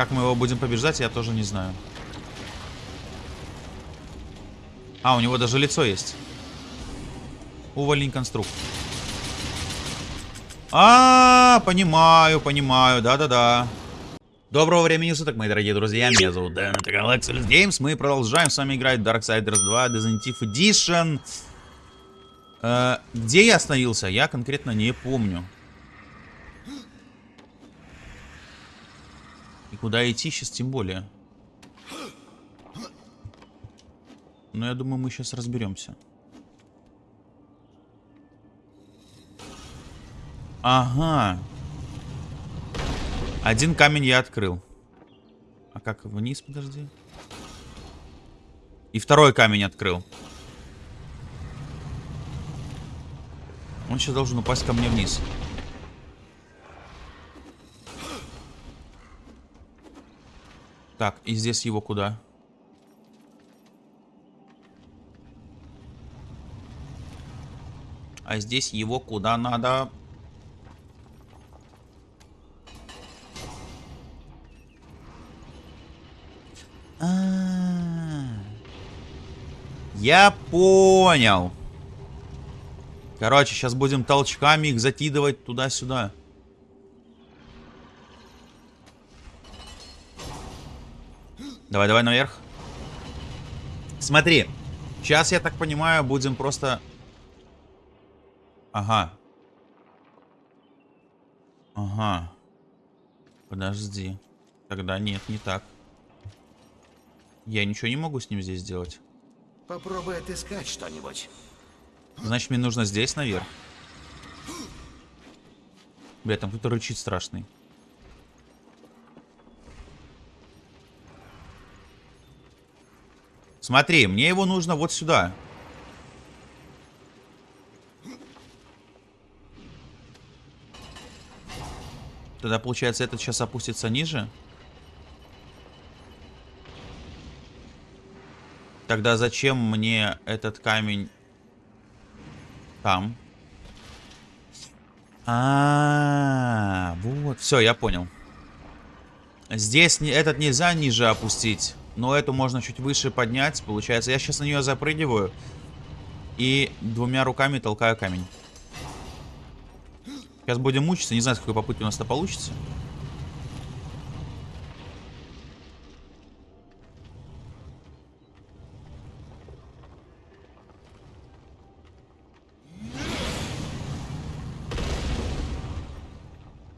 Как мы его будем побеждать, я тоже не знаю. А, у него даже лицо есть. Увольнень конструкт. А, -а, а, понимаю, понимаю, да-да-да. Доброго времени суток, мои дорогие друзья, меня зовут Дэн, это Galaxy Games, мы продолжаем с вами играть Darksiders 2 Definitive Edition. Э, где я остановился, я конкретно не помню. Куда идти сейчас тем более. Но я думаю, мы сейчас разберемся. Ага. Один камень я открыл. А как вниз, подожди. И второй камень открыл. Он сейчас должен упасть ко мне вниз. Так, и здесь его куда? А здесь его куда надо? А. Я понял. Короче, сейчас будем толчками их закидывать туда-сюда. Давай, давай наверх. Смотри. Сейчас, я так понимаю, будем просто... Ага. Ага. Подожди. Тогда нет, не так. Я ничего не могу с ним здесь сделать. Попробуй отыскать что-нибудь. Значит, мне нужно здесь наверх. Бля, там кто-то рычит страшный. Смотри, мне его нужно вот сюда. Тогда, получается, этот сейчас опустится ниже. Тогда зачем мне этот камень там? А, -а, -а вот, все, я понял. Здесь этот нельзя ниже опустить. Но эту можно чуть выше поднять. Получается, я сейчас на нее запрыгиваю. И двумя руками толкаю камень. Сейчас будем мучиться. Не знаю, с какой попытки у нас это получится.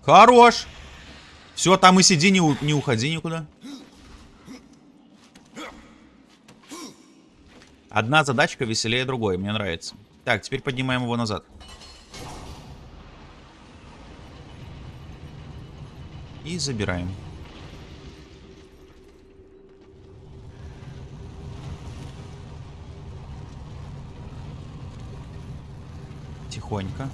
Хорош! Все, там и сиди, не, не уходи никуда. Одна задачка веселее другой, мне нравится. Так, теперь поднимаем его назад. И забираем. Тихонько.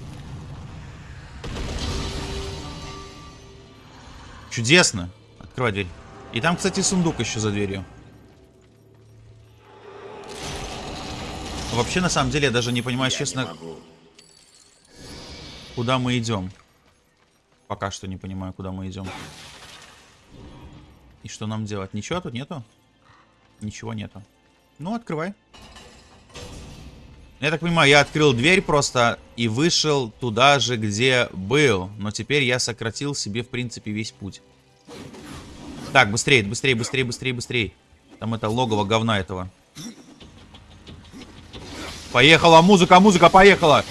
Чудесно. Открывай дверь. И там, кстати, сундук еще за дверью. Вообще, на самом деле, я даже не понимаю, я честно, не куда мы идем. Пока что не понимаю, куда мы идем. И что нам делать? Ничего тут нету? Ничего нету. Ну, открывай. Я так понимаю, я открыл дверь просто и вышел туда же, где был. Но теперь я сократил себе, в принципе, весь путь. Так, быстрее, быстрее, быстрее, быстрее, быстрее. Там это логово говна этого. Поехала музыка, музыка, поехала.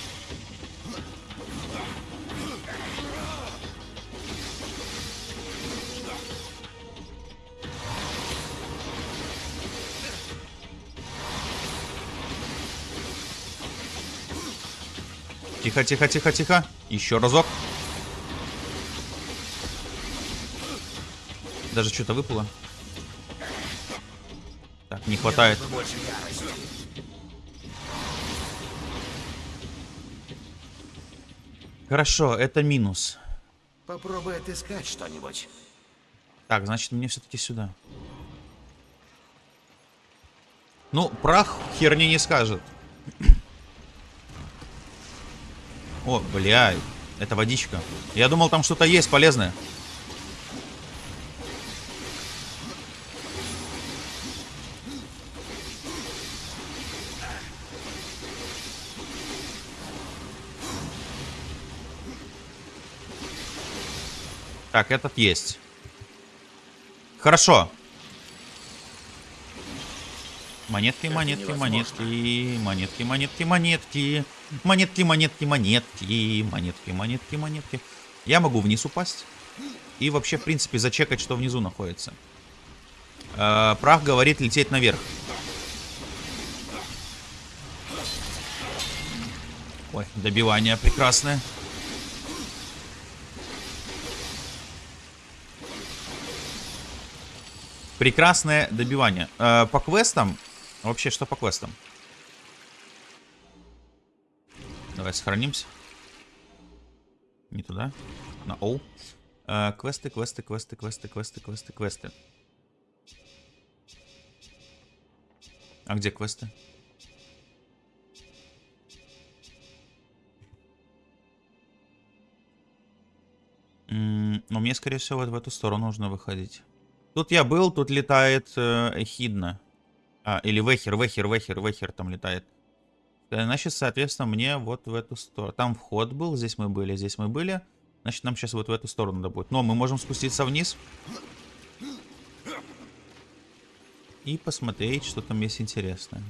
Тихо, тихо, тихо, тихо. Еще разок. Даже что-то выпало. Так, не хватает. Хорошо, это минус. Попробуй отыскать что-нибудь. Так, значит, мне все-таки сюда. Ну, прах херни не скажет. О, блядь. Это водичка. Я думал, там что-то есть полезное. Так, этот есть. Хорошо. Монетки, монетки, монетки, монетки, монетки, монетки. Монетки, монетки, монетки, монетки, монетки, монетки. Я могу вниз упасть. И вообще, в принципе, зачекать, что внизу находится. Э, прах говорит лететь наверх. Ой, добивание прекрасное. Прекрасное добивание. Э, по квестам... Вообще, что по квестам? Давай сохранимся. Не туда. На О. Э, квесты, квесты, квесты, квесты, квесты, квесты, квесты. А где квесты? Ну, мне, скорее всего, вот в эту сторону нужно выходить. Тут я был, тут летает э, Эхидна. А, или Вехер, Вехер, Вехер, Вехер там летает. Значит, соответственно, мне вот в эту сторону. Там вход был, здесь мы были, здесь мы были. Значит, нам сейчас вот в эту сторону надо будет. Но мы можем спуститься вниз. И посмотреть, что там есть интересное.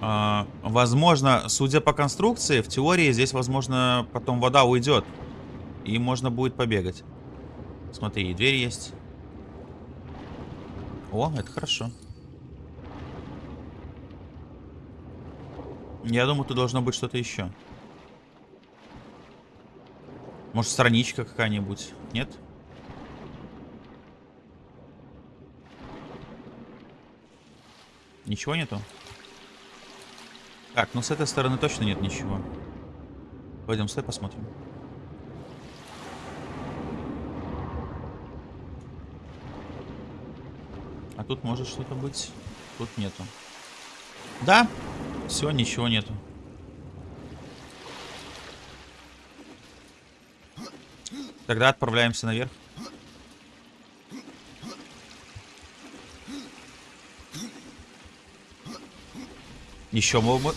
А, возможно, судя по конструкции, в теории здесь, возможно, потом вода уйдет. И можно будет побегать. Смотри, дверь есть. О, это хорошо. Я думаю, тут должно быть что-то еще. Может, страничка какая-нибудь? Нет? Ничего нету? Так, ну с этой стороны точно нет ничего. Пойдем стой посмотрим. А тут может что-то быть. Тут нету. Да, все, ничего нету. Тогда отправляемся наверх. Еще мы...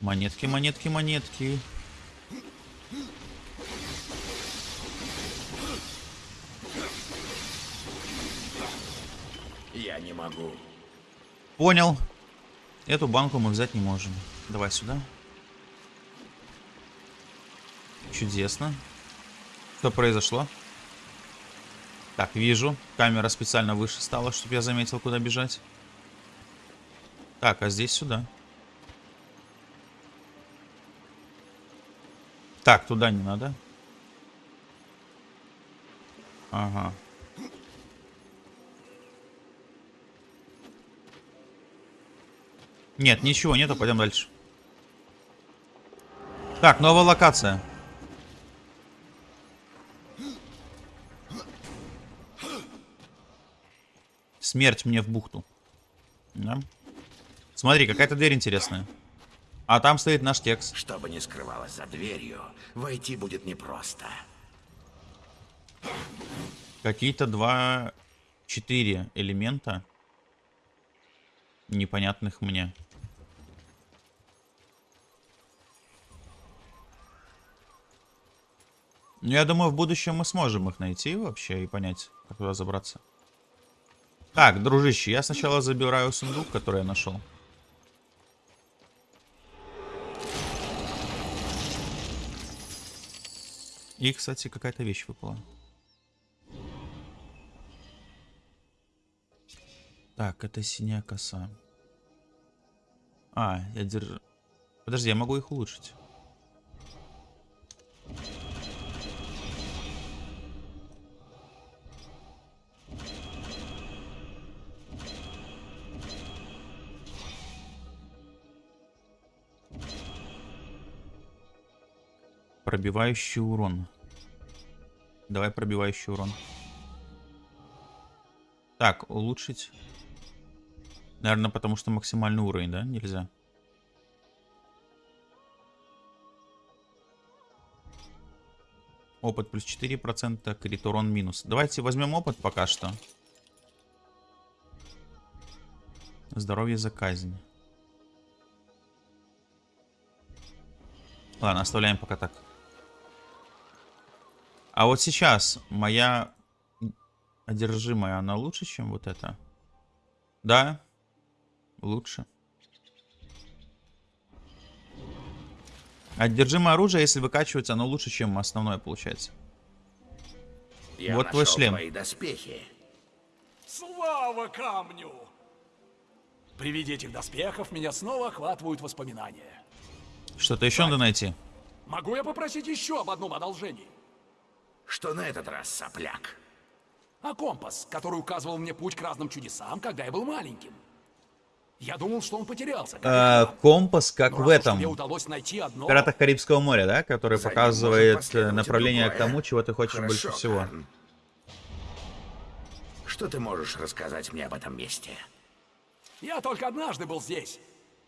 Монетки, монетки, монетки. Я не могу. Понял. Эту банку мы взять не можем. Давай сюда. Чудесно. Что произошло? Так, вижу. Камера специально выше стала, чтобы я заметил, куда бежать. Так, а здесь сюда. Так, туда не надо. Ага. Нет, ничего нету, пойдем дальше. Так, новая локация. Смерть мне в бухту. Да. Смотри, какая-то дверь интересная. А там стоит наш текст. Что бы ни скрывалось за дверью, войти будет непросто. Какие-то два, четыре элемента непонятных мне. Ну, я думаю, в будущем мы сможем их найти вообще и понять, как туда забраться. Так, дружище, я сначала забираю сундук, который я нашел. И, кстати, какая-то вещь выпала. Так, это синяя коса. А, я держу... Подожди, я могу их улучшить. Пробивающий урон. Давай пробивающий урон. Так, улучшить. Наверное, потому что максимальный уровень, да? Нельзя. Опыт плюс 4%, крит урон минус. Давайте возьмем опыт пока что. Здоровье за казнь. Ладно, оставляем пока так. А вот сейчас моя одержимая, она лучше, чем вот это? Да, лучше. Одержимое оружие, если выкачивается, оно лучше, чем основное получается. Я Вот твой шлем. твои доспехи. Слава камню! При виде этих доспехов меня снова охватывают воспоминания. Что-то еще надо найти. Могу я попросить еще об одном одолжении? Что на этот раз, сопляк? А компас, который указывал мне путь к разным чудесам, когда я был маленьким. Я думал, что он потерялся. ты. компас, как Но в раз уж этом. Мне удалось найти одно. В пиратах Карибского моря, да? Который За ним показывает направление к другое. тому, чего ты хочешь Хорошо, больше всего. Карн. Что ты можешь рассказать мне об этом месте? Я только однажды был здесь,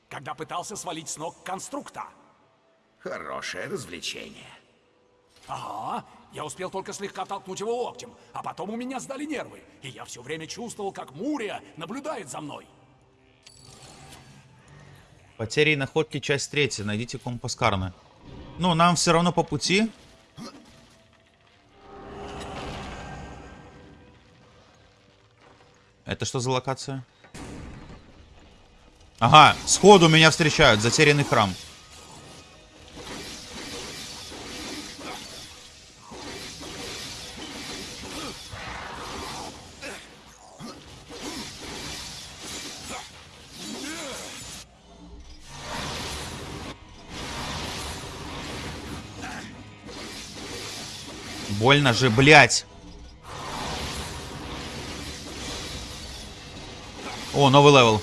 когда пытался свалить с ног конструкта. Хорошее развлечение. Ага, я успел только слегка толкнуть его локтем, а потом у меня сдали нервы, и я все время чувствовал, как Мурия наблюдает за мной. Потери и находки, часть третья. Найдите компас Карна. Ну, нам все равно по пути. Это что за локация? Ага, сходу меня встречают. Затерянный храм. Больно же, блядь. О, новый level.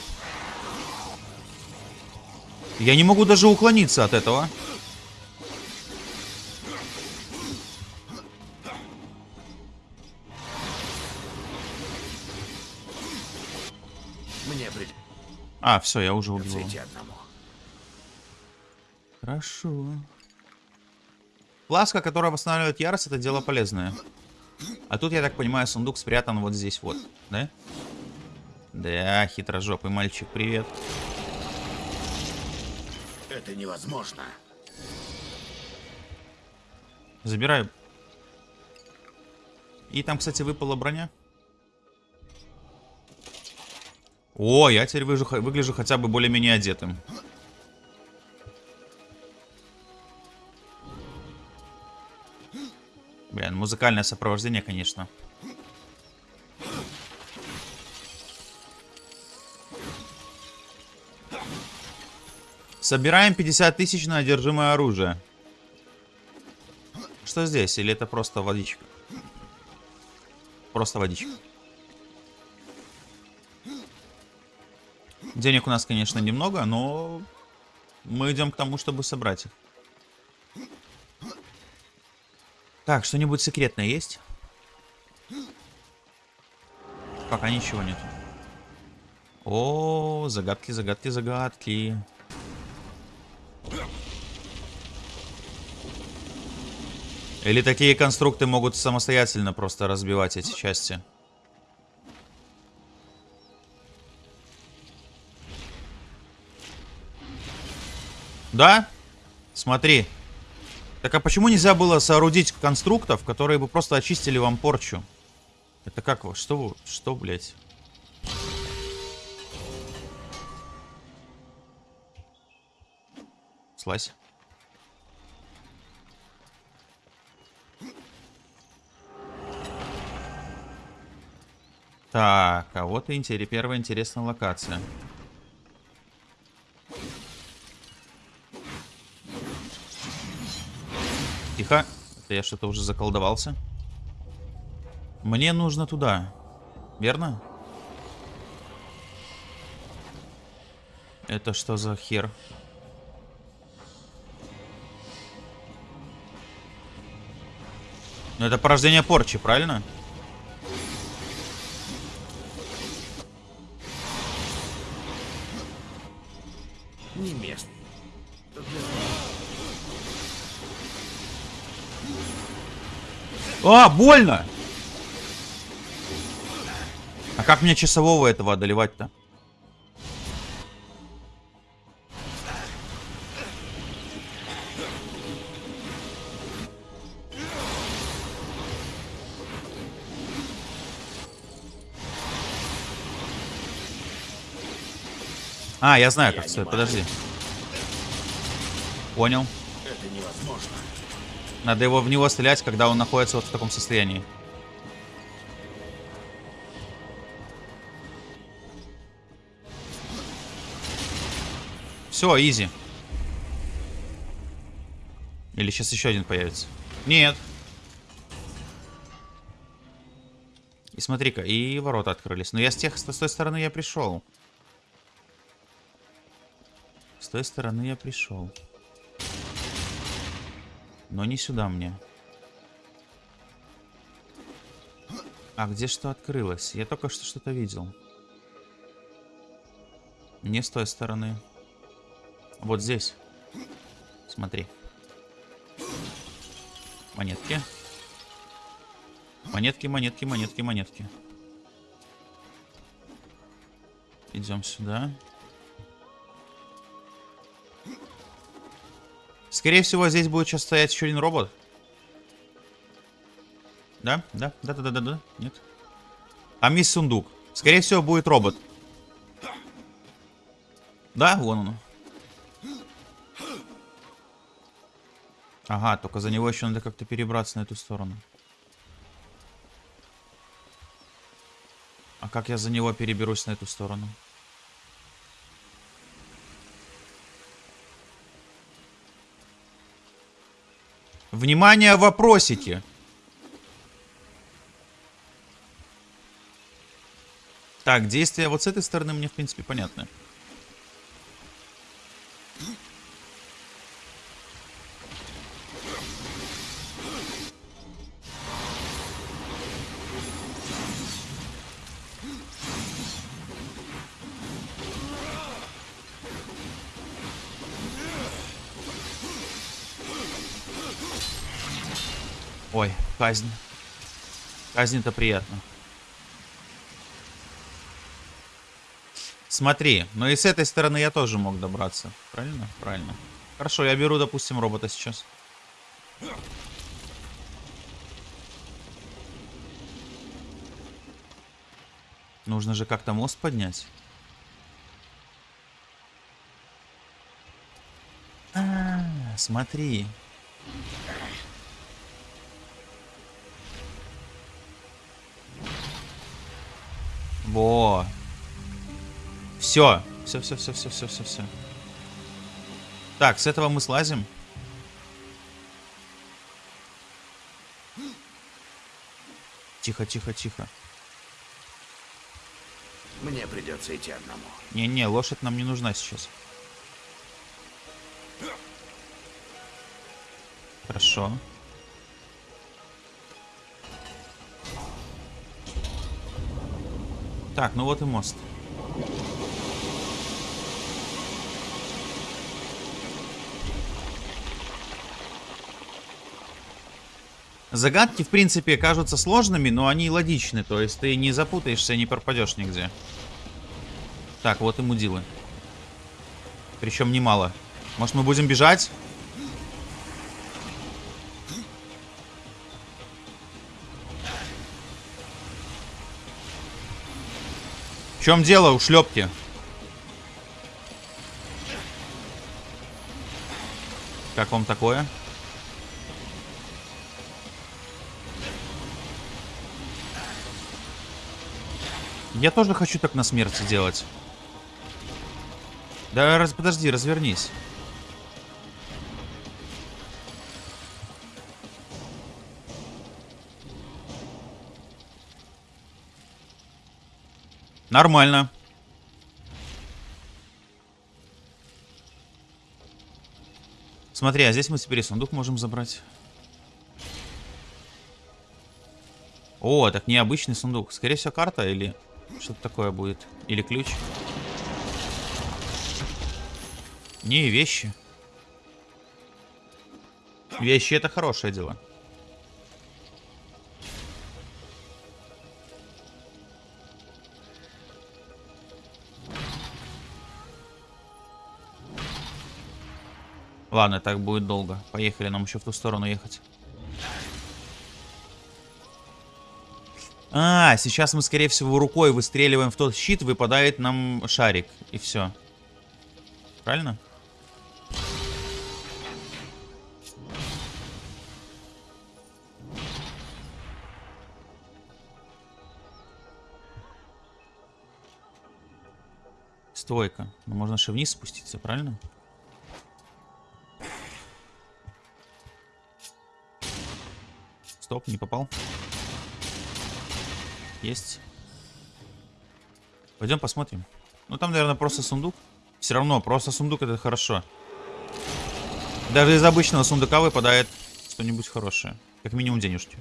Я не могу даже уклониться от этого. Мне придется А, все, я уже убил. Хорошо. Фласка, которая восстанавливает ярость, это дело полезное. А тут, я так понимаю, сундук спрятан вот здесь вот, да? Да, хитрожопый мальчик, привет. Это невозможно. Забираю. И там, кстати, выпала броня. О, я теперь выжу- выгляжу хотя бы более-менее одетым. Музыкальное сопровождение, конечно. Собираем 50 тысяч на одержимое оружие. Что здесь? Или это просто водичка? Просто водичка. Денег у нас, конечно, немного, но мы идем к тому, чтобы собрать их. Так, что-нибудь секретное есть? Пока ничего нет. О, загадки, загадки, загадки. Или такие конструкты могут самостоятельно просто разбивать эти части? Да? Смотри. Так а почему нельзя было соорудить конструктов, которые бы просто очистили вам порчу? Это как вы? Что? Что, блядь? Слазь. Так, а вот и первая интересная локация. Тихо. Это я что-то уже заколдовался. Мне нужно туда. Верно? Это что за хер? Ну это порождение порчи, правильно? Не А, больно! А как мне часового этого одолевать-то? А, я знаю, как я. Подожди. Понял. Это невозможно. Надо его в него стрелять, когда он находится вот в таком состоянии. Все, изи. Или сейчас еще один появится? Нет. И смотри-ка, и ворота открылись. Но я с тех, с той стороны я пришел. С той стороны я пришел. Но не сюда мне. А где что открылось? Я только что что-то видел. Не с той стороны. Вот здесь. Смотри. Монетки. Монетки, монетки, монетки, монетки. Идем сюда. Скорее всего, здесь будет сейчас стоять еще один робот. Да? Да? Да, да, да, да, да. Нет. Там есть сундук. Скорее всего, будет робот. Да, вон он. Ага, только за него еще надо как-то перебраться на эту сторону. А как я за него переберусь на эту сторону? Внимание, вопросики. Так, действия вот с этой стороны мне, в принципе, понятны. Ой, казнь. Казнь-то приятно. Смотри, но и с этой стороны я тоже мог добраться. Правильно? Правильно. Хорошо, я беру, допустим, робота сейчас. Нужно же как-то мост поднять. А, смотри. Во. Все. Все, все, все, все, все, все, все. Так, с этого мы слазим. Тихо, тихо, тихо. Мне придется идти одному. Не-не, лошадь нам не нужна сейчас. Хорошо. Так, ну вот и мост. Загадки, в принципе, кажутся сложными, но они логичны. То есть ты не запутаешься, не пропадешь нигде. Так, вот и мудилы. Причем немало. Может, мы будем бежать? Чем дело, ушлепки? Как вам такое? Я тоже хочу так на смерти делать. Да, раз, подожди, развернись. Нормально. Смотри, а здесь мы теперь сундук можем забрать. О, так необычный сундук. Скорее всего, карта или что-то такое будет. Или ключ. Не, вещи. Вещи это хорошее дело. Ладно, так будет долго. Поехали, нам еще в ту сторону ехать. А, сейчас мы, скорее всего, рукой выстреливаем в тот щит, выпадает нам шарик. И все. Правильно? Стойка. Ну, можно же вниз спуститься, правильно? Стоп, не попал. Есть. Пойдем посмотрим. Ну там, наверное, просто сундук. Все равно, просто сундук это хорошо. Даже из обычного сундука выпадает что-нибудь хорошее. Как минимум денежки.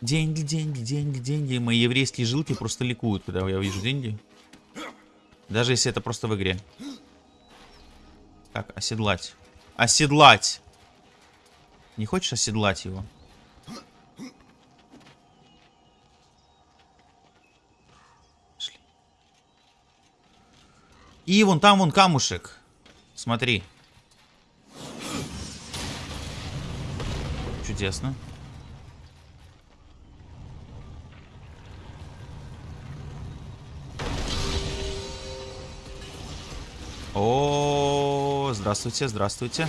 Деньги, деньги, деньги, деньги. Мои еврейские жилки просто ликуют, когда я вижу деньги. Даже если это просто в игре. Так, оседлать. Оседлать! Не хочешь оседлать его? И вон там вон камушек. Смотри. Чудесно. О, здравствуйте, здравствуйте.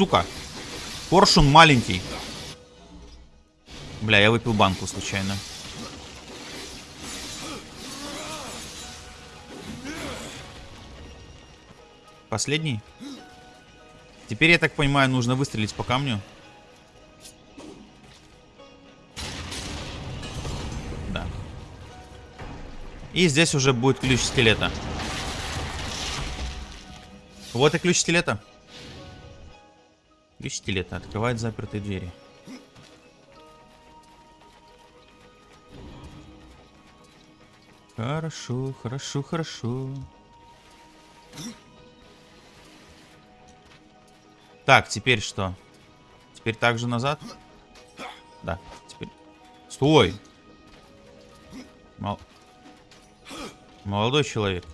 Сука. Коршун маленький. Бля, я выпил банку случайно. Последний? Теперь, я так понимаю, нужно выстрелить по камню. Да. И здесь уже будет ключ скелета. Вот и ключ скелета. Скелета открывает запертые двери. Хорошо, хорошо, хорошо. Так, теперь что? Теперь также назад? Да, теперь... Стой! Мол... Молодой человек.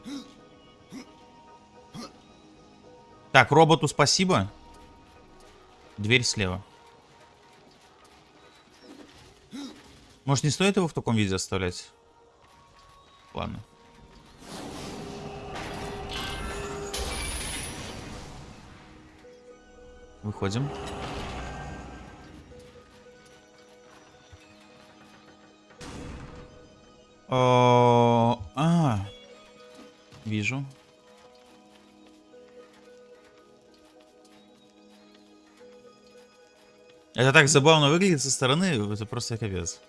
Так, роботу спасибо. Дверь слева. Может, не стоит его в таком виде оставлять? Ладно. Выходим. О, а, вижу. Это так забавно выглядит со стороны, это просто капец.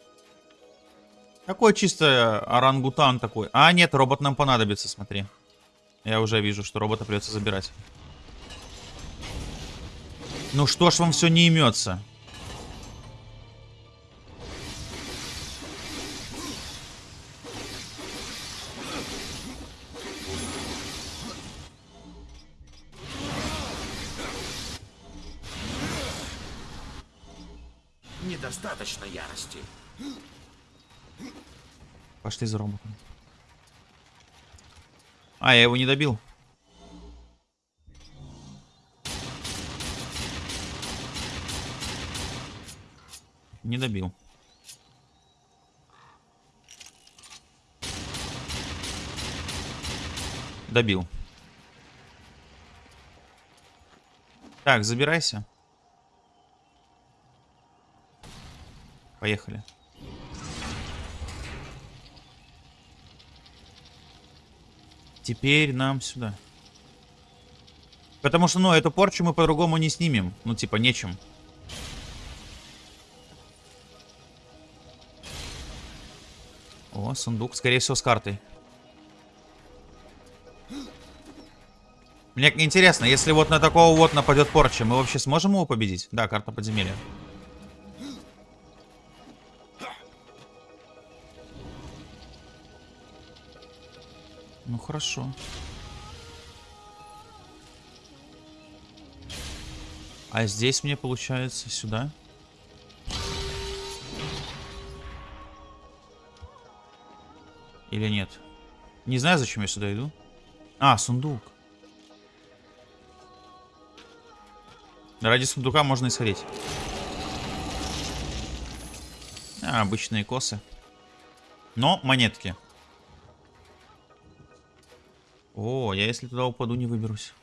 Какой чисто орангутан такой. А, нет, робот нам понадобится, смотри. Я уже вижу, что робота придется забирать. Ну что ж вам все не имется? Недостаточно ярости. Пошли за роботом. А, я его не добил. Не добил. Добил. Так, забирайся. Поехали. Теперь нам сюда. Потому что, ну, эту порчу мы по-другому не снимем. Ну, типа, нечем. О, сундук, скорее всего, с картой. Мне интересно, если вот на такого вот нападет порча, мы вообще сможем его победить? Да, карта подземелья. Хорошо. А здесь мне получается сюда. Или нет? Не знаю, зачем я сюда иду. А, сундук. Ради сундука можно и сходить. А, обычные косы. Но монетки. О, я если туда упаду, не выберусь.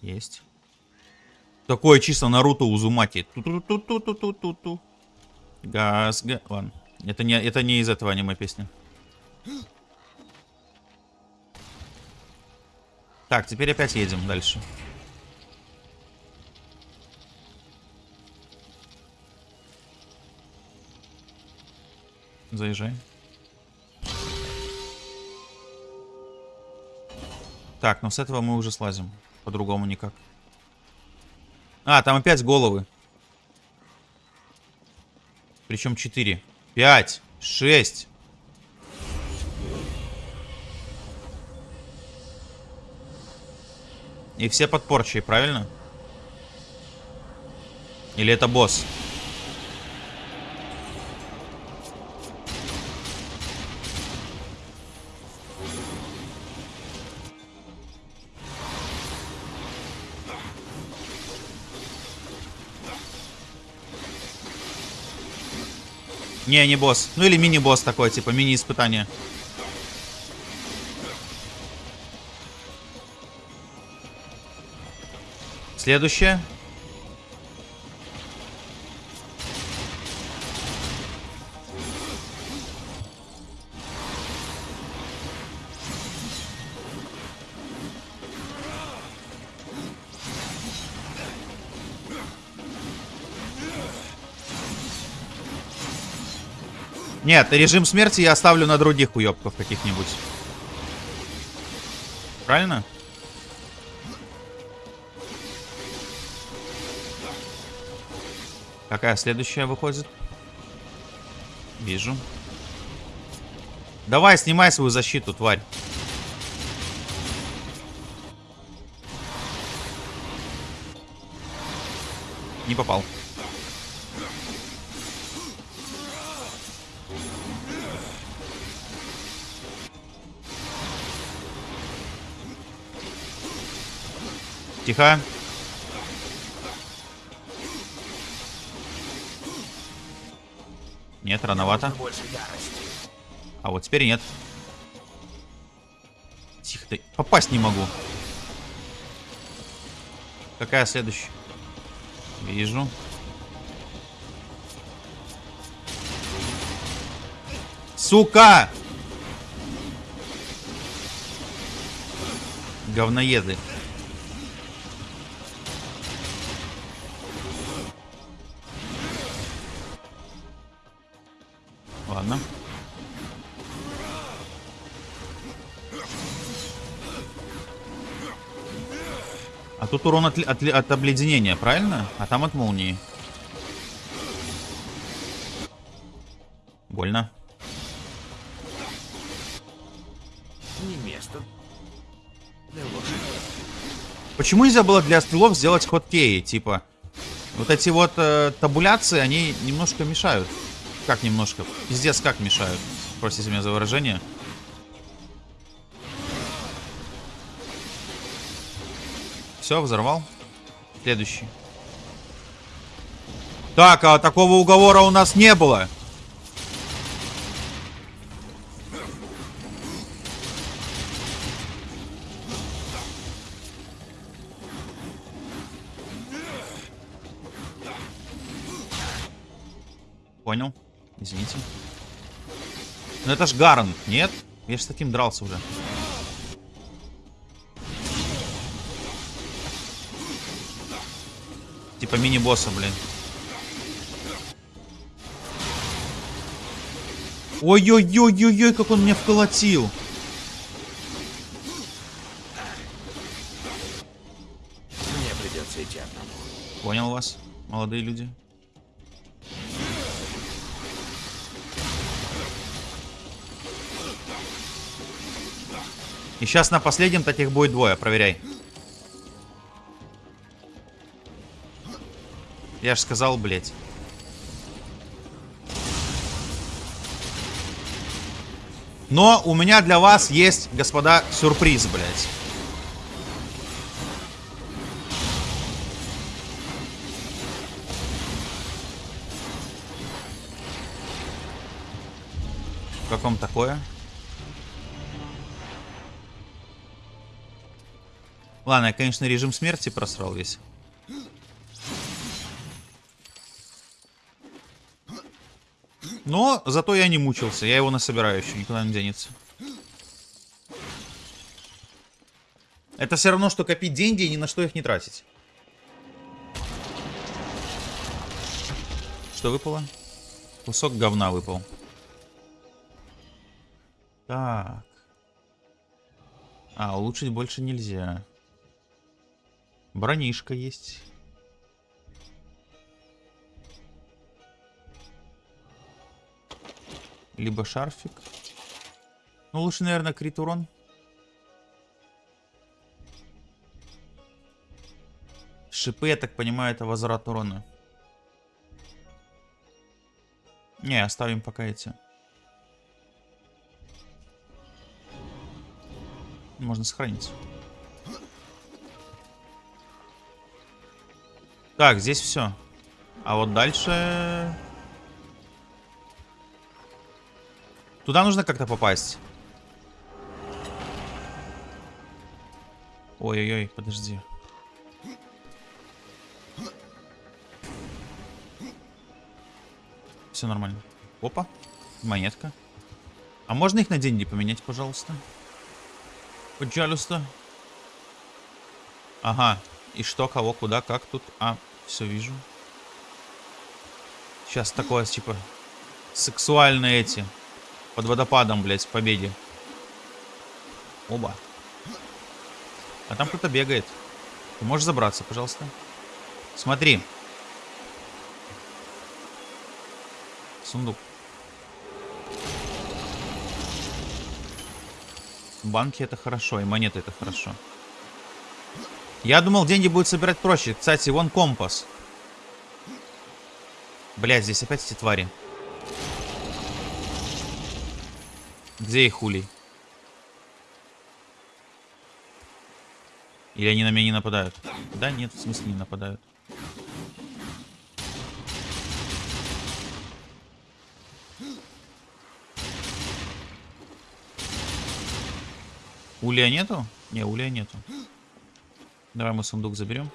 Есть. Такое чисто Наруто Узумати. Ту-ту-ту-ту-ту-ту-ту. Газ, га... Ладно. Это не, это не из этого аниме песня. Так, теперь опять едем дальше. Заезжай. Так, но с этого мы уже слазим. По-другому никак. А, там опять головы. Причем 4. 5. 6. И все под порчей, правильно? Или это босс? Не, не босс. Ну или мини-босс такой, типа мини-испытание. Следующее. Нет, режим смерти я оставлю на других уебков каких-нибудь. Правильно? Какая следующая выходит? Вижу. Давай, снимай свою защиту, тварь. Не попал. Тихо. Нет, рановато. А вот теперь нет. Тихо ты. Попасть не могу. Какая следующая? Вижу. Сука! Говноеды. Тут урон от, от, от обледенения, правильно? А там от молнии. Больно. Не место. Почему нельзя было для стрелов сделать хоткеи? Типа, вот эти вот э, табуляции, они немножко мешают. Как немножко? Пиздец, как мешают. Простите меня за выражение. Все, взорвал. Следующий. Так, а такого уговора у нас не было. Понял. Извините. Ну это ж Гарн, нет? Я же с таким дрался уже. Типа мини-босса, блин. Ой-ой-ой-ой-ой, как он меня вколотил. Мне придется идти одному. Понял вас, молодые люди. И сейчас на последнем таких будет двое, проверяй. Я же сказал, блядь. Но у меня для вас есть, господа, сюрприз, блядь. Как вам такое? Ладно, я, конечно, режим смерти просрал весь. Но зато я не мучился. Я его насобираю еще, никуда не денется. Это все равно, что копить деньги и ни на что их не тратить. Что выпало? Кусок говна выпал. Так. А, улучшить больше нельзя. Бронишка есть. Либо шарфик. Ну, лучше, наверное, крит урон. Шипы, я так понимаю, это возврат урона. Не, оставим пока эти. Можно сохранить. Так, здесь все. А вот дальше... Туда нужно как-то попасть. Ой-ой-ой, подожди. Все нормально. Опа, монетка. А можно их на деньги поменять, пожалуйста? Пожалуйста. Ага. И что, кого, куда, как тут? А, все вижу. Сейчас такое, типа, сексуальные эти. Под водопадом, блядь, в победе. Оба. А там кто-то бегает. Ты можешь забраться, пожалуйста? Смотри. Сундук. Банки это хорошо, и монеты это хорошо. Я думал, деньги будут собирать проще. Кстати, вон компас. Блядь, здесь опять эти твари. Где их улей? Или они на меня не нападают? Да нет, в смысле не нападают. Улия нету? Не, улия нету. Давай мы сундук заберем.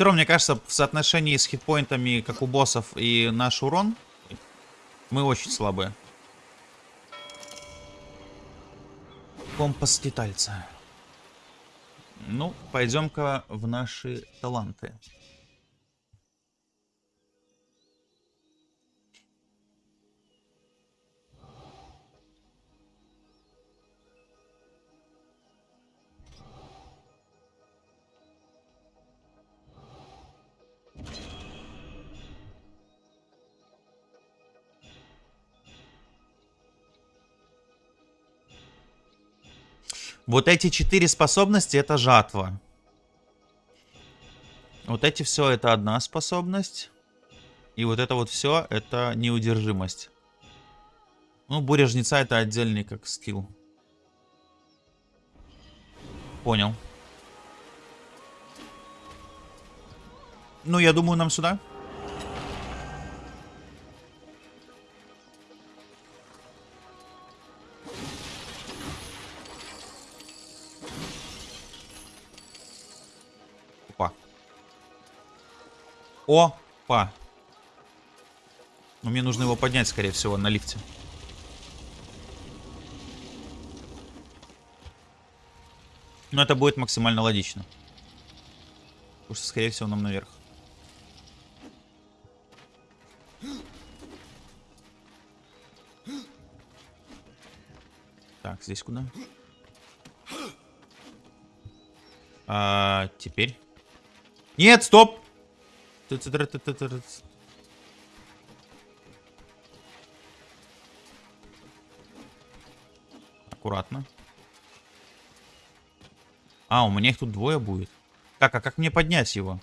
Все равно, мне кажется, в соотношении с хитпоинтами, как у боссов, и наш урон, мы очень слабые. Компас детальца. Ну, пойдем-ка в наши таланты. Вот эти четыре способности это жатва. Вот эти все это одна способность. И вот это вот все это неудержимость. Ну, буря жнеца это отдельный как скилл. Понял. Ну, я думаю, нам сюда. Опа. Но мне нужно его поднять, скорее всего, на лифте. Но это будет максимально логично. Потому что, скорее всего, нам наверх. Так, здесь куда? А, теперь. Нет, стоп! Аккуратно. А, у меня их тут двое будет. Так, а как мне поднять его?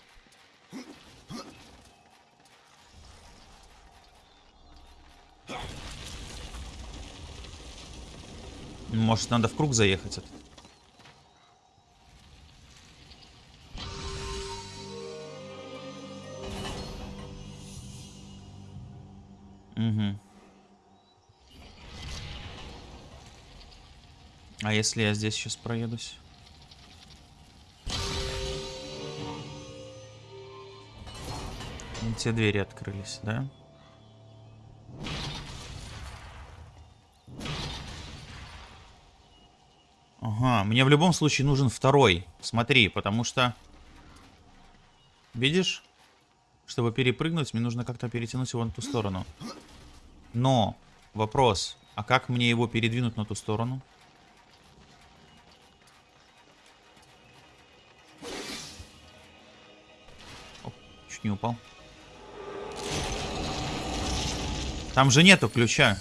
Может, надо в круг заехать этот? А если я здесь сейчас проедусь? Те двери открылись, да? Ага, мне в любом случае нужен второй. Смотри, потому что... Видишь? Чтобы перепрыгнуть, мне нужно как-то перетянуть его на ту сторону. Но, вопрос, а как мне его передвинуть на ту сторону? Чуть не упал. Там же нету ключа.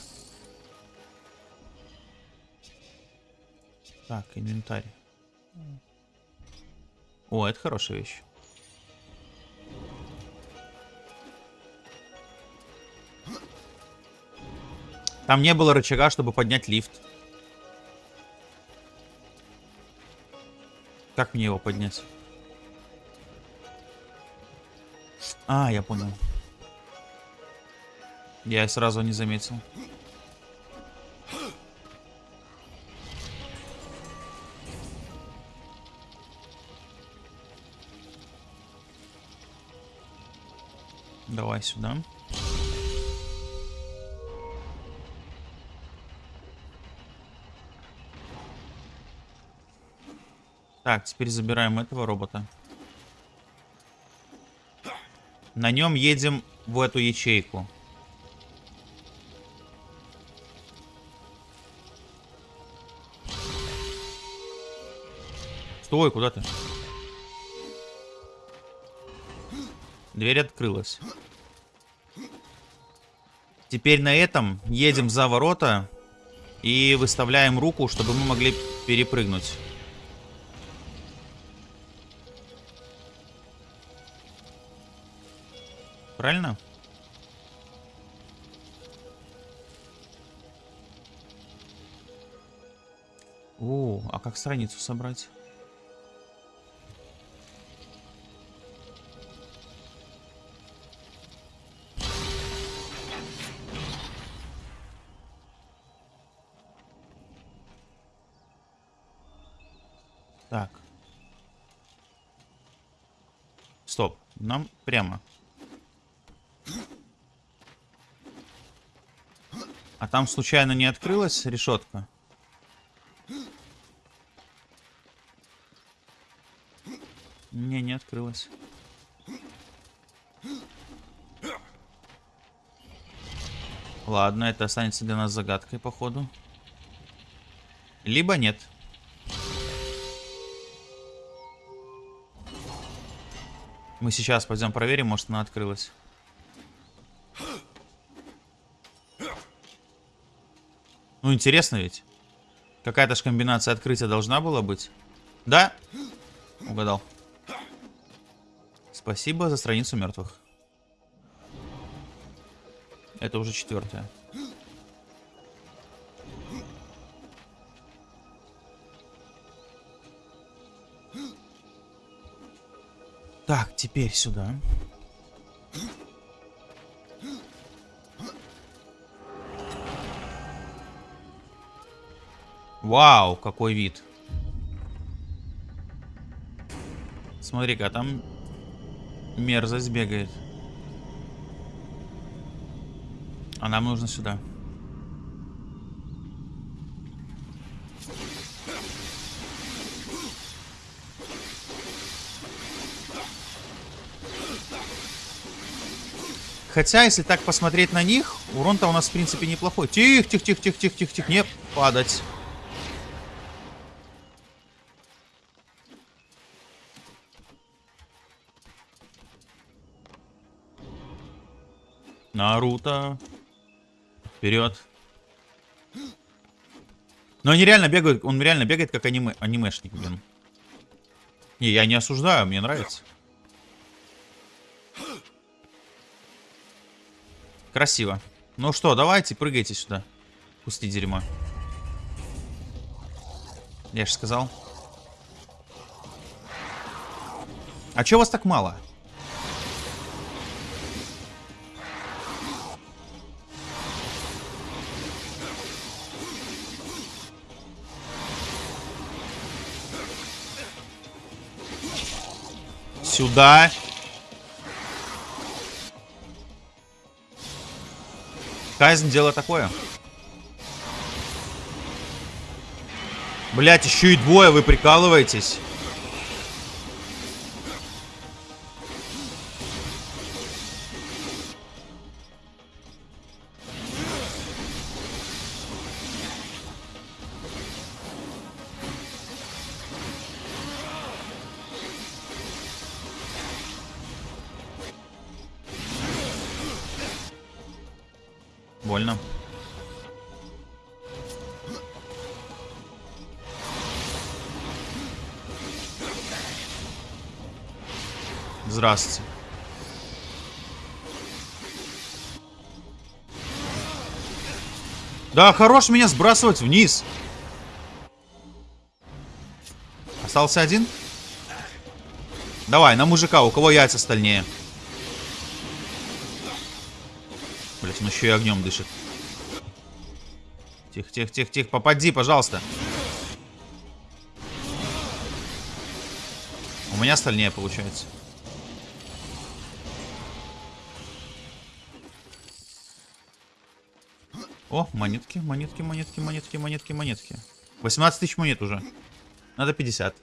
Так, инвентарь. О, это хорошая вещь. Там не было рычага, чтобы поднять лифт. Как мне его поднять? А, я понял. Я сразу не заметил. Давай сюда. Так, теперь забираем этого робота. На нем едем в эту ячейку. Стой, куда ты? Дверь открылась. Теперь на этом едем за ворота и выставляем руку, чтобы мы могли перепрыгнуть. Правильно? О, а как страницу собрать? Так. Стоп. Нам прямо. А там случайно не открылась решетка? Не, не открылась. Ладно, это останется для нас загадкой, походу. Либо нет. Мы сейчас пойдем проверим, может она открылась. Ну, интересно ведь. Какая-то же комбинация открытия должна была быть. Да? Угадал. Спасибо за страницу мертвых. Это уже четвертая. Так, теперь сюда. Вау, какой вид. Смотри-ка, там мерзость бегает. А нам нужно сюда. Хотя, если так посмотреть на них, урон-то у нас, в принципе, неплохой. Тихо, тихо, тихо, тихо, тихо, тихо, тихо, не падать. Наруто. Вперед. Но они реально бегают, он реально бегает как аниме, анимешник, блин. Не, я не осуждаю, мне нравится. Красиво. Ну что, давайте, прыгайте сюда. Пусти дерьмо. Я же сказал. А чё вас так мало? Сюда. Кайзен дело такое. Блять, еще и двое, вы прикалываетесь. Здравствуйте. Да, хорош меня сбрасывать вниз. Остался один? Давай, на мужика, у кого яйца стальнее. Блять, он еще и огнем дышит. Тихо, тихо, тихо, тихо. Попади, пожалуйста. У меня стальнее получается. О, монетки, монетки, монетки, монетки, монетки, монетки. 18 тысяч монет уже. Надо 50.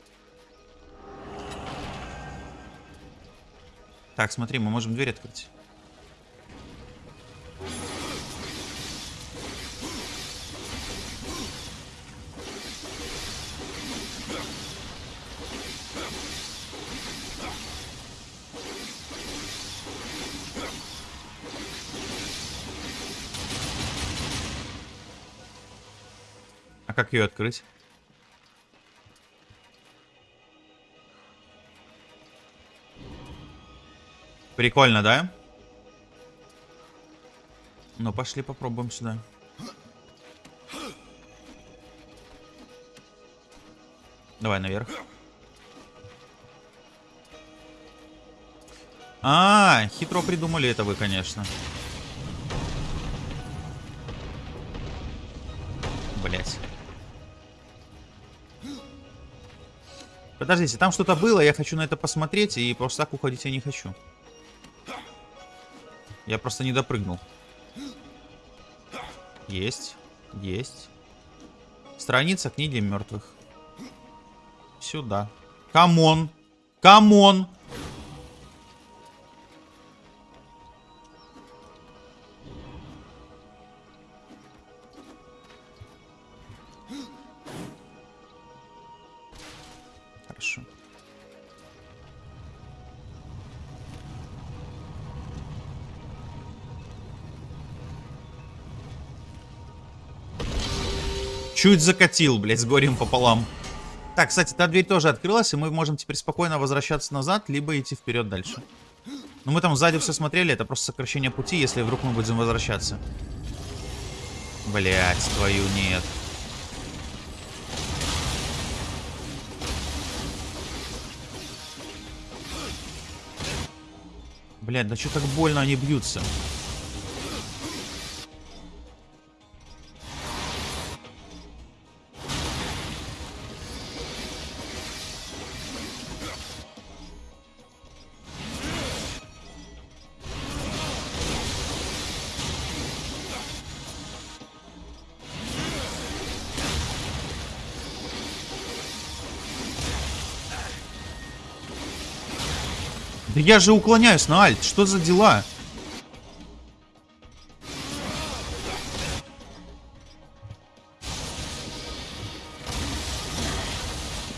Так, смотри, мы можем дверь открыть. А как ее открыть? Прикольно, да? Ну, пошли попробуем сюда. Давай наверх. А, хитро придумали это вы, конечно. Подождите, там что-то было, я хочу на это посмотреть, и просто так уходить я не хочу. Я просто не допрыгнул. Есть, есть. Страница книги мертвых. Сюда. Come on! Come on! Чуть закатил, блядь, с горем пополам. Так, кстати, та дверь тоже открылась, и мы можем теперь спокойно возвращаться назад, либо идти вперед дальше. Но мы там сзади все смотрели, это просто сокращение пути, если вдруг мы будем возвращаться. Блять, твою нет. Блядь, да что так больно они бьются? Да я же уклоняюсь на альт, что за дела?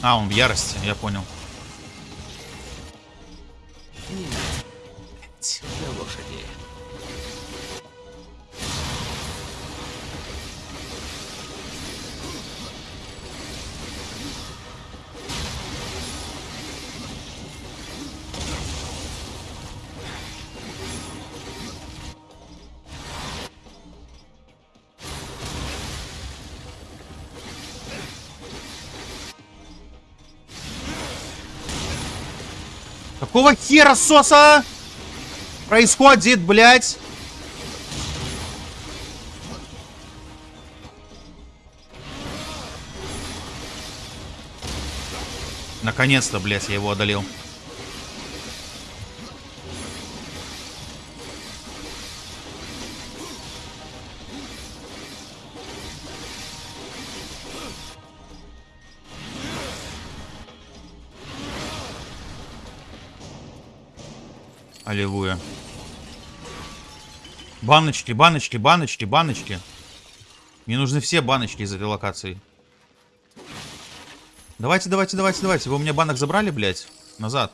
А, он в ярости, я понял. Какого хера соса происходит, блядь? Наконец-то, блядь, я его одолел. Баночки, баночки, баночки, баночки. Мне нужны все баночки из этой локации. Давайте, давайте, давайте, давайте. Вы у меня банок забрали, блядь? Назад.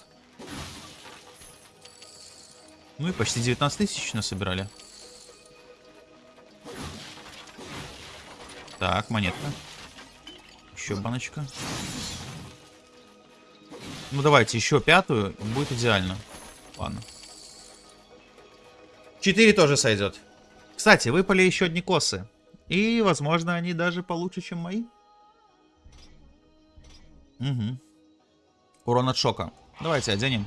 Ну и почти 19 тысяч насобирали. Так, монетка. Еще баночка. Ну давайте, еще пятую. Будет идеально. Ладно. 4 тоже сойдет. Кстати, выпали еще одни косы. И, возможно, они даже получше, чем мои. Угу. Урон от шока. Давайте оденем.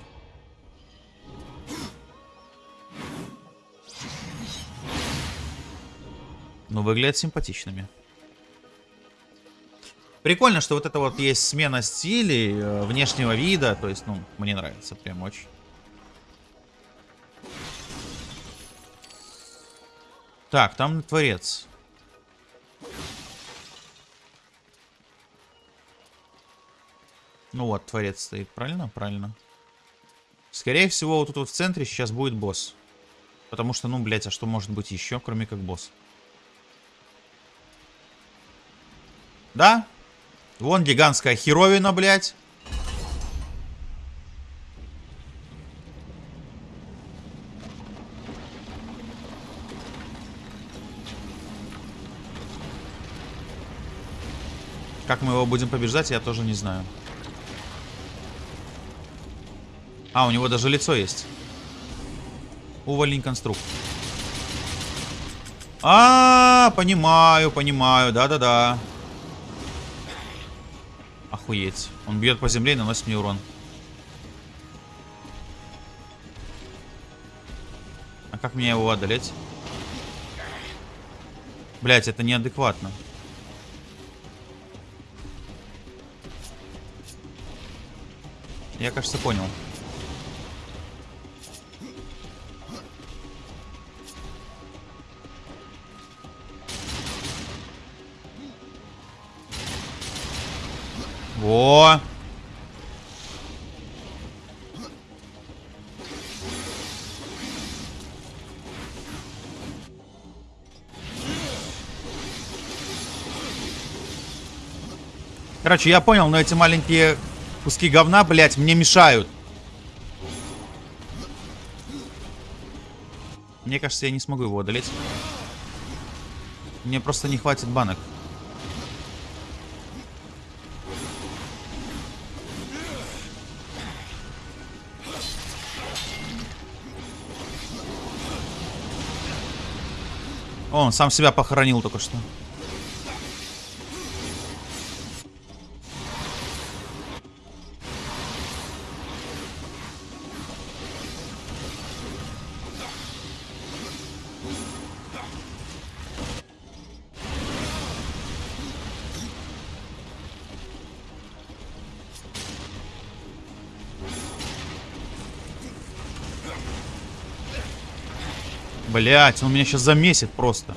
Ну, выглядят симпатичными. Прикольно, что вот это вот есть смена стилей, э, внешнего вида. То есть, ну, мне нравится прям очень. Так, там творец. Ну вот, творец стоит, правильно? Правильно. Скорее всего, вот тут вот в центре сейчас будет босс. Потому что, ну, блядь, а что может быть еще, кроме как босс? Да? Вон гигантская херовина, блядь. Как мы его будем побеждать, я тоже не знаю. А, у него даже лицо есть. Уволень конструкт. А, -а, -а понимаю, понимаю, да-да-да. Охуеть. Он бьет по земле и наносит мне урон. А как мне его одолеть? Блять, это неадекватно. Я, кажется, понял. Во! Короче, я понял, но эти маленькие Куски говна, блядь, мне мешают. Мне кажется, я не смогу его одолеть. Мне просто не хватит банок. О, он сам себя похоронил только что. Блять, он меня сейчас замесит просто.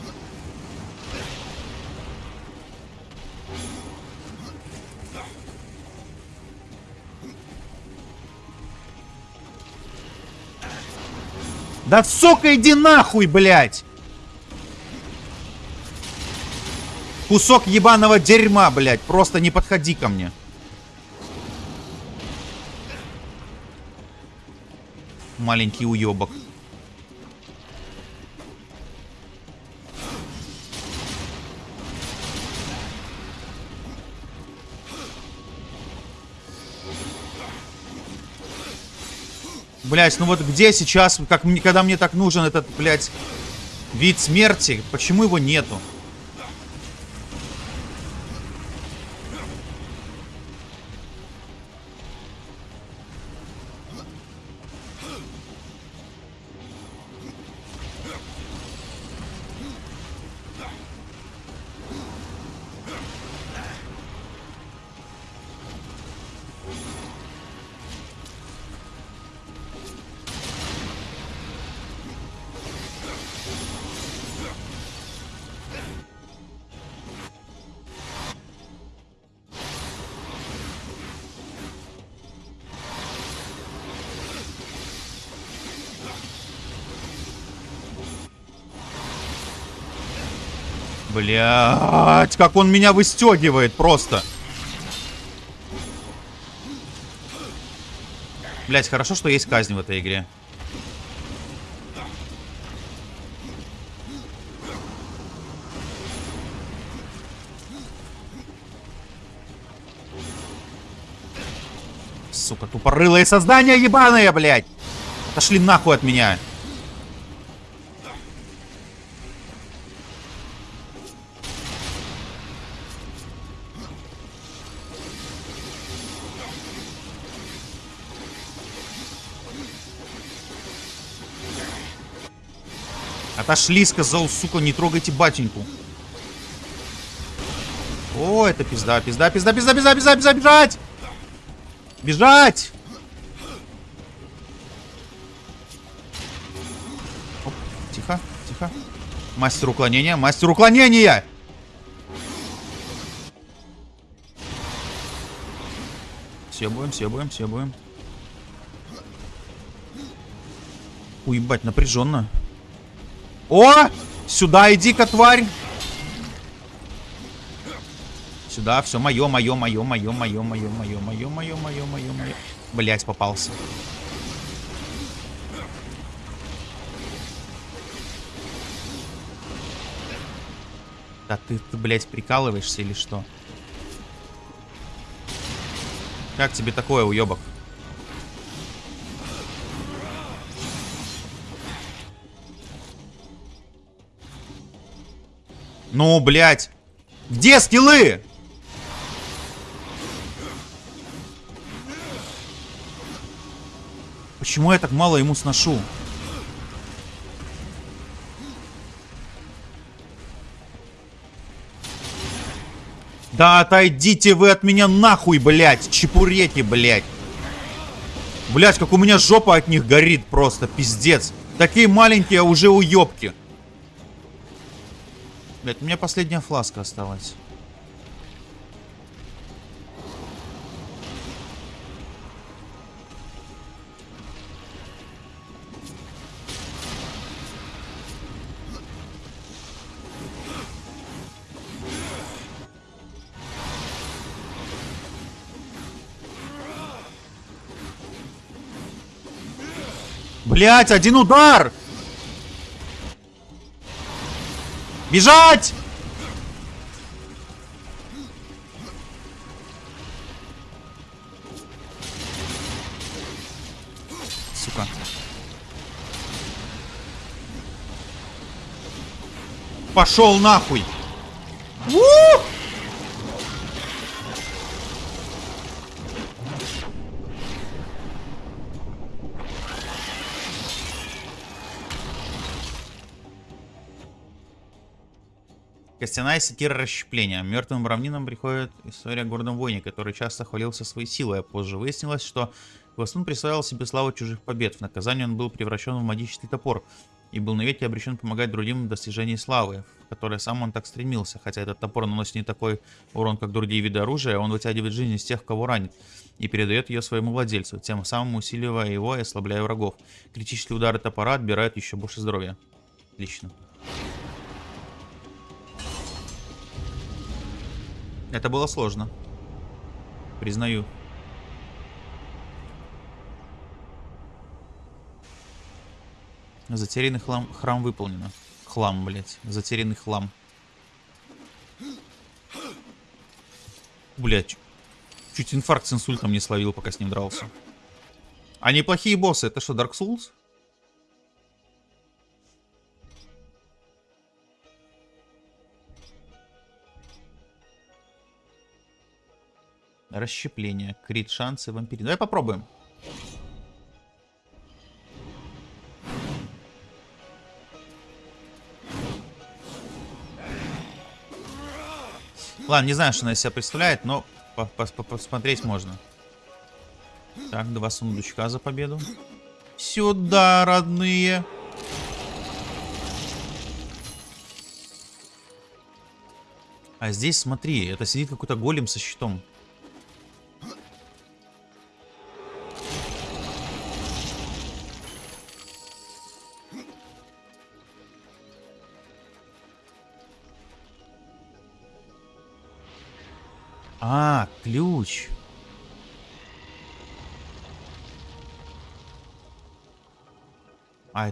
Да сука, иди нахуй, блядь! Кусок ебаного дерьма, блядь. Просто не подходи ко мне. Маленький уебок. Блять, ну вот где сейчас, как, когда мне так нужен этот, блядь, вид смерти, почему его нету? Блять, как он меня выстегивает просто. Блять, хорошо, что есть казнь в этой игре. Сука, тупорылые создания ебаные, блядь! Отошли нахуй от меня. Отошли, сказал, сука, не трогайте батеньку. О, это пизда, пизда, пизда, пизда, пизда, пизда, пизда, бежать! Бежать! Оп, тихо, тихо. Мастер уклонения, мастер уклонения! Съебываем, съебываем, съебываем. Уебать, напряженно. О! Сюда иди-ка, тварь! Сюда, все мое, мое, мое, мое, мое, мое, мое, мое, мое, мое, мое, мое. Блять, попался. Да ты, ты, блядь, прикалываешься или что? Как тебе такое, уебок? Ну, блядь. Где скиллы? Почему я так мало ему сношу? Да отойдите вы от меня нахуй, блядь, чепуреки, блядь. Блядь, как у меня жопа от них горит просто, пиздец. Такие маленькие, а уже уёбки. Блядь, у меня последняя фласка осталась. Блять, один удар! Бежать! Сука. Пошел нахуй! У! Костяная секира расщепления. Мертвым равнинам приходит история о гордом воине, который часто хвалился своей силой, а позже выяснилось, что Гвастун присваивал себе славу чужих побед. В наказание он был превращен в магический топор и был навеки обречен помогать другим в достижении славы, в которой сам он так стремился. Хотя этот топор наносит не такой урон, как другие виды оружия, он вытягивает жизнь из тех, кого ранит, и передает ее своему владельцу, тем самым усиливая его и ослабляя врагов. Критические удары топора отбирают еще больше здоровья. Отлично. Это было сложно. Признаю. Затерянный хлам, храм выполнено. Хлам, блядь. Затерянный хлам. Блядь. Чуть инфаркт с инсультом не словил, пока с ним дрался. А неплохие боссы. Это что, Dark Souls? Расщепление. Крит шансы вампирин. Давай попробуем. Ладно, не знаю, что она из себя представляет, но посмотреть можно. Так, два сундучка за победу. Сюда, родные. А здесь, смотри, это сидит какой-то голем со щитом.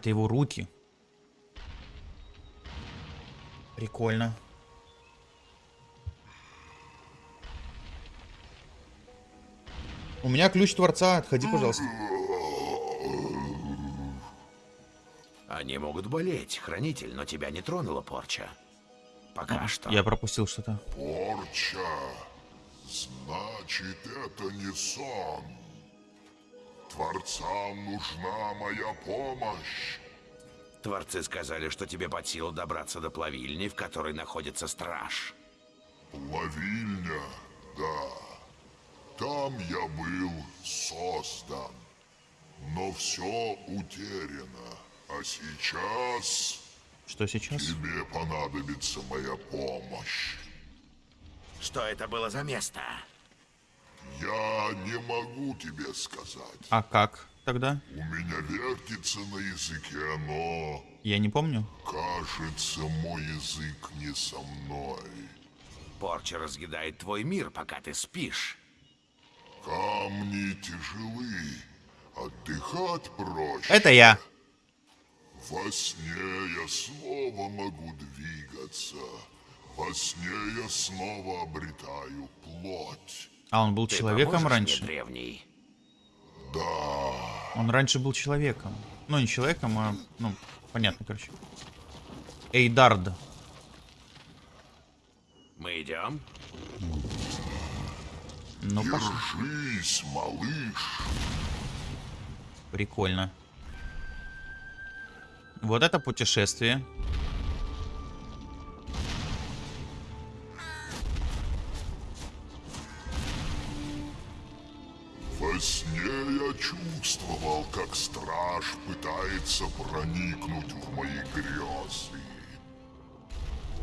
Это его руки. Прикольно. У меня ключ Творца. Отходи, пожалуйста. Они могут болеть, хранитель, но тебя не тронула порча. Пока что. Я пропустил что-то. Порча. Значит, это не сон. Творцам нужна моя помощь. Творцы сказали, что тебе под силу добраться до плавильни, в которой находится страж. Плавильня, да. Там я был создан. Но все утеряно. А сейчас Что сейчас? тебе понадобится моя помощь. Что это было за место? Я не могу тебе сказать. А как тогда? У меня вертится на языке, но Я не помню. кажется, мой язык не со мной. Порча разъедает твой мир, пока ты спишь. Камни тяжелы, отдыхать проще. Это я. Во сне я снова могу двигаться. Во сне я снова обретаю плоть. А он был Ты человеком раньше? Мне, древний? Да, Он раньше был человеком. Ну, не человеком, а... Ну, понятно, короче. Эйдард. Мы идем? Ну, пошли. держись, малыш. Прикольно. Вот это путешествие. Чувствовал, как страж пытается проникнуть в мои грезы.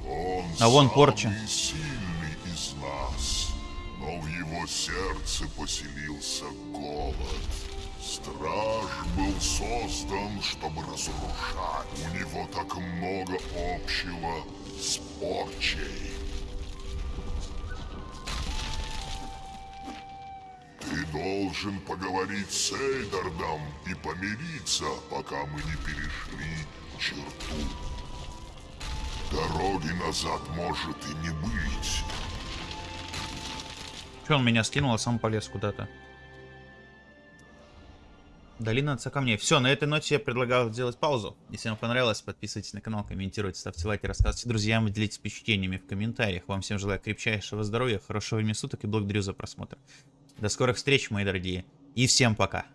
Он А вон порча. сильный из нас, но в его сердце поселился голод. Страж был создан, чтобы разрушать. У него так много общего с порчей. Ты должен поговорить с Эйдардом и помириться, пока мы не перешли черту. Дороги назад может и не быть. Че он меня скинул, а сам полез куда-то? Долина отца камней. Все, на этой ноте я предлагаю сделать паузу. Если вам понравилось, подписывайтесь на канал, комментируйте, ставьте лайки, рассказывайте друзьям, делитесь впечатлениями в комментариях. Вам всем желаю крепчайшего здоровья, хорошего времени суток и благодарю за просмотр. До скорых встреч, мои дорогие. И всем пока.